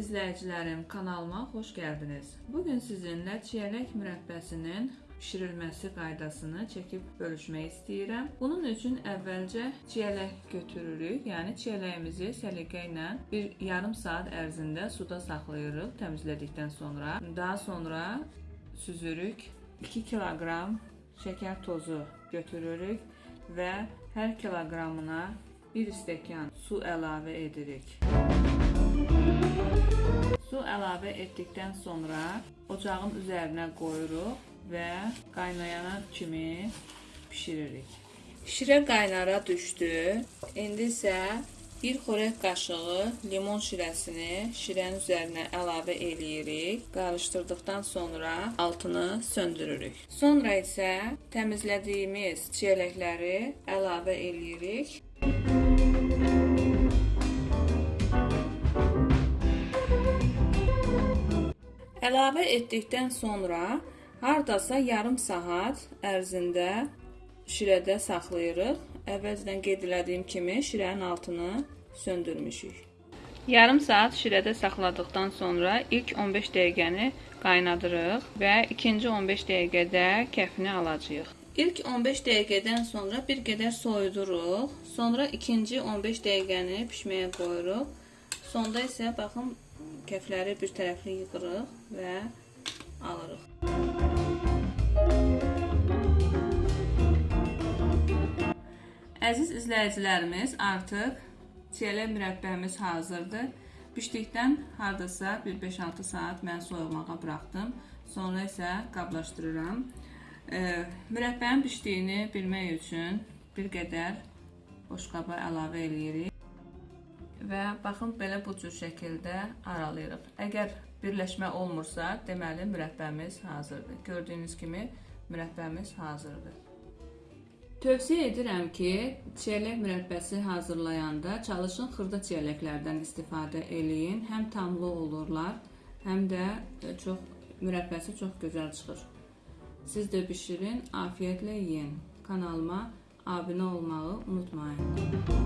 izləyicilərim, kanalıma xoş gəldiniz. Bu gün sizinlə çiyələk mürəbbəsinin bişirilməsi qaydasını çəkib bölüşmək istəyirəm. Bunun üçün əvvəlcə çiyələk götürürük. Yəni çiyələyimizi səliqə ilə bir yarım saat ərzində suda saxlayırıq təmizlədikdən sonra. Daha sonra süzürük. 2 kiloqram şəkər tozu götürürük və hər kiloqramına 1 stəkan su əlavə edirik. Su əlavə etdikdən sonra ocağın üzərinə qoyuruq və qaynayana kimi bişiririk. Şirə qaynara düşdü. İndi isə bir xörək qaşığı limon şirəsini şirənin üzərinə əlavə eləyirik. Qarışdırdıqdan sonra altını söndürürük. Sonra isə təmizlədiyimiz çiyələkləri əlavə eləyirik. Əlavə etdikdən sonra hardasa yarım saat ərzində şirədə saxlayırıq. Əvvəlcədən qeyd elədiyim kimi şirənin altını söndürmüşük. Yarım saat şirədə saxladıqdan sonra ilk 15 dəqiqəni qaynadırıq və ikinci 15 dəqiqədə kəfini alacağıq. İlk 15 dəqiqədən sonra bir qədər soyuduruq. Sonra ikinci 15 dəqiqəni bişməyə qoyuruq. Sonda isə baxın kəfləri bir tərəfli yığırıq və alırıq. Əziz izləyicilərimiz, artıq çiyələk mürəbbəmiz hazırdır. Bişdikdən hardasa bir 5-6 saat mən soyumağa buraxdım. Sonra isə qablaşdırıram. E, mürəbbənin bişdiyini bilmək üçün bir qədər boşqaba əlavə eləyirik və baxın belə bu cür şəkildə aralayırıq. Əgər birləşmə olmursa, deməli mürəbbəmiz hazırdır. Gördüyünüz kimi mürəbbəmiz hazırdır. Tövsiyə edirəm ki, çiyələk mürəbbəsi hazırlayanda çalışın xırda çiyələklərdən istifadə eləyin. Həm tamlı olurlar, həm də çox mürəbbəsi çox gözəl çıxır. Siz də bişirin, afiyətlə yeyin. Kanalıma abunə olmağı unutmayın.